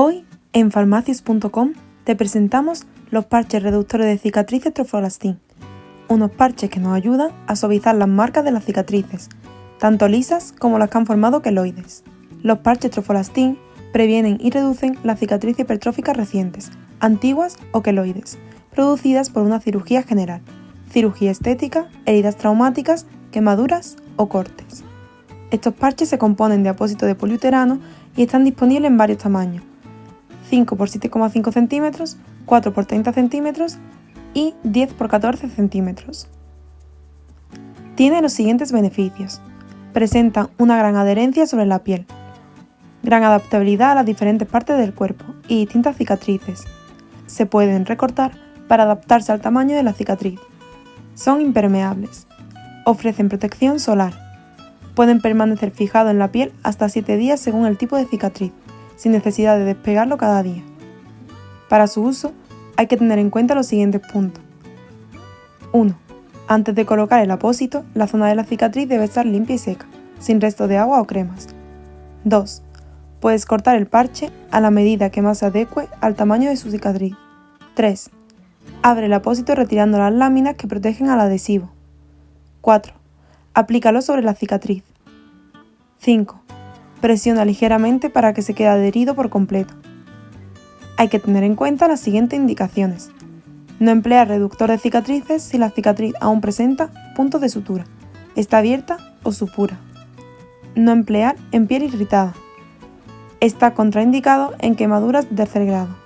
Hoy, en farmacias.com, te presentamos los parches reductores de cicatrices Trofolastin, unos parches que nos ayudan a suavizar las marcas de las cicatrices, tanto lisas como las que han formado queloides. Los parches Trofolastin previenen y reducen las cicatrices hipertróficas recientes, antiguas o queloides, producidas por una cirugía general, cirugía estética, heridas traumáticas, quemaduras o cortes. Estos parches se componen de apósito de poliuterano y están disponibles en varios tamaños, 5 x 7,5 centímetros, 4 x 30 centímetros y 10 x 14 centímetros. Tiene los siguientes beneficios. Presenta una gran adherencia sobre la piel, gran adaptabilidad a las diferentes partes del cuerpo y distintas cicatrices. Se pueden recortar para adaptarse al tamaño de la cicatriz. Son impermeables. Ofrecen protección solar. Pueden permanecer fijados en la piel hasta 7 días según el tipo de cicatriz sin necesidad de despegarlo cada día. Para su uso, hay que tener en cuenta los siguientes puntos. 1. Antes de colocar el apósito, la zona de la cicatriz debe estar limpia y seca, sin resto de agua o cremas. 2. Puedes cortar el parche a la medida que más se adecue al tamaño de su cicatriz. 3. Abre el apósito retirando las láminas que protegen al adhesivo. 4. Aplícalo sobre la cicatriz. 5. Presiona ligeramente para que se quede adherido por completo. Hay que tener en cuenta las siguientes indicaciones. No emplear reductor de cicatrices si la cicatriz aún presenta puntos de sutura, está abierta o supura. No emplear en piel irritada. Está contraindicado en quemaduras de tercer grado.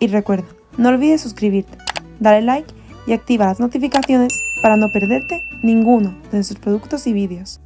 Y recuerda, no olvides suscribirte, darle like y activa las notificaciones para no perderte ninguno de nuestros productos y vídeos.